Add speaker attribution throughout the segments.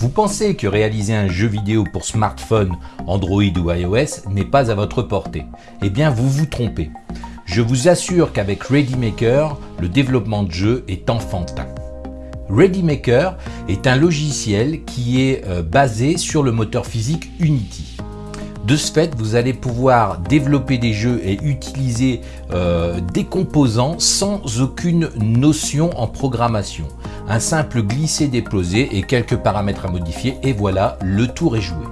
Speaker 1: Vous pensez que réaliser un jeu vidéo pour smartphone, Android ou iOS n'est pas à votre portée Eh bien vous vous trompez. Je vous assure qu'avec ReadyMaker, le développement de jeux est enfantin. ReadyMaker est un logiciel qui est euh, basé sur le moteur physique Unity. De ce fait, vous allez pouvoir développer des jeux et utiliser euh, des composants sans aucune notion en programmation. Un simple glisser-déposer et quelques paramètres à modifier et voilà, le tour est joué.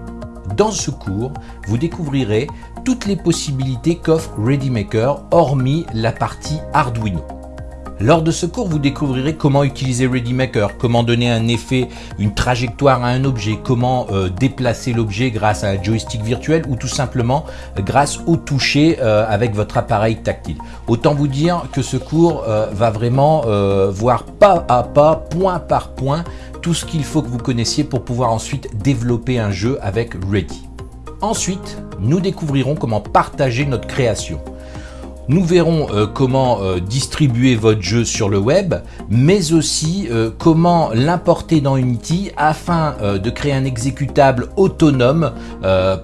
Speaker 1: Dans ce cours, vous découvrirez toutes les possibilités qu'offre ReadyMaker hormis la partie Arduino. Lors de ce cours, vous découvrirez comment utiliser ReadyMaker, comment donner un effet, une trajectoire à un objet, comment euh, déplacer l'objet grâce à un joystick virtuel ou tout simplement grâce au toucher euh, avec votre appareil tactile. Autant vous dire que ce cours euh, va vraiment voir pas à pas, point par point, tout ce qu'il faut que vous connaissiez pour pouvoir ensuite développer un jeu avec Ready. Ensuite, nous découvrirons comment partager notre création. Nous verrons euh, comment euh, distribuer votre jeu sur le web, mais aussi euh, comment l'importer dans Unity afin de créer un exécutable autonome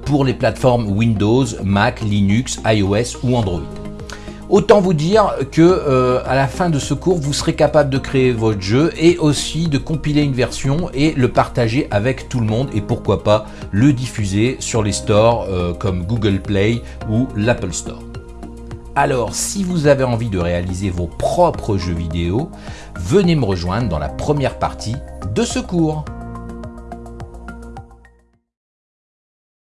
Speaker 1: pour les plateformes Windows, Mac, Linux, iOS ou Android. Autant vous dire que à la fin de ce cours, vous serez capable de créer votre jeu et aussi de compiler une version et le partager avec tout le monde et pourquoi pas le diffuser sur les stores comme Google Play ou l'Apple Store. Alors, si vous avez envie de réaliser vos propres jeux vidéo, venez me rejoindre dans la première partie de ce cours.